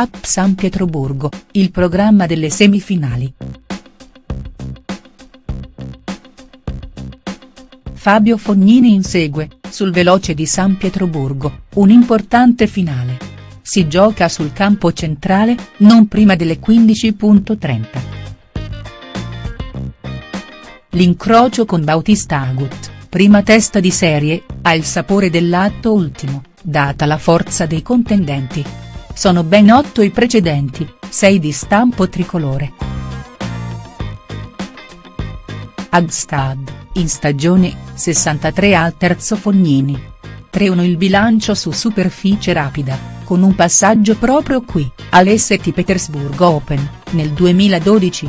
App San Pietroburgo, il programma delle semifinali. Fabio Fognini insegue, sul veloce di San Pietroburgo, un'importante finale. Si gioca sul campo centrale, non prima delle 15.30. L'incrocio con Bautista Agut, prima testa di serie, ha il sapore dell'atto ultimo, data la forza dei contendenti. Sono ben otto i precedenti, sei di stampo tricolore. Agstad, in stagione, 63 al terzo Fognini. 3-1 il bilancio su superficie rapida, con un passaggio proprio qui, all'St Petersburg Open, nel 2012.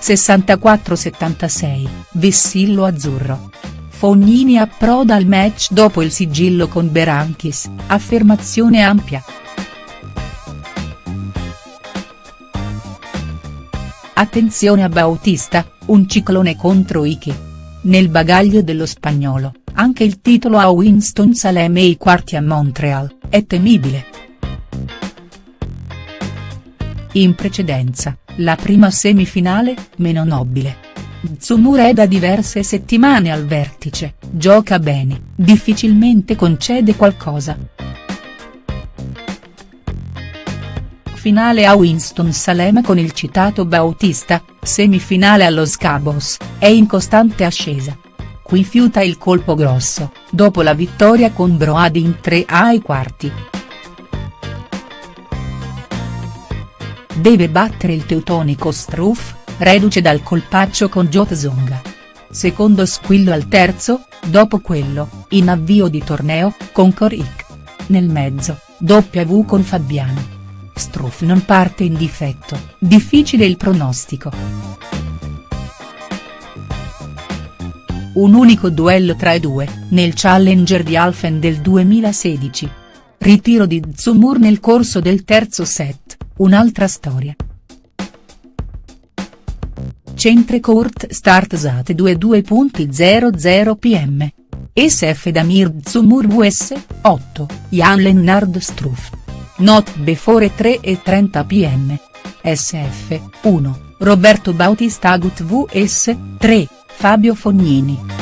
64-76, Vessillo azzurro. Fognini approda al match dopo il sigillo con Berankis, affermazione ampia. Attenzione a Bautista, un ciclone contro Iki. Nel bagaglio dello spagnolo, anche il titolo a Winston-Salem e i quarti a Montreal, è temibile. In precedenza, la prima semifinale, meno nobile. Tsumur è da diverse settimane al vertice, gioca bene, difficilmente concede qualcosa. Finale a Winston-Salem con il citato Bautista, semifinale allo Scabos, è in costante ascesa. Qui fiuta il colpo grosso, dopo la vittoria con Broad in 3 ai quarti. Deve battere il teutonico Struff, reduce dal colpaccio con Jotzonga. Secondo squillo al terzo, dopo quello, in avvio di torneo, con Korik. Nel mezzo, W con Fabiano. Struff non parte in difetto, difficile il pronostico. Un unico duello tra i due, nel Challenger di Alphen del 2016. Ritiro di Zumur nel corso del terzo set, un'altra storia. Centre Court Start Zate 22.00 pm. SF Damir Zumur vs, 8, Jan Lennard Struff. Not before 3.30 pm. SF, 1, Roberto Bautista Agut vs, 3, Fabio Fognini.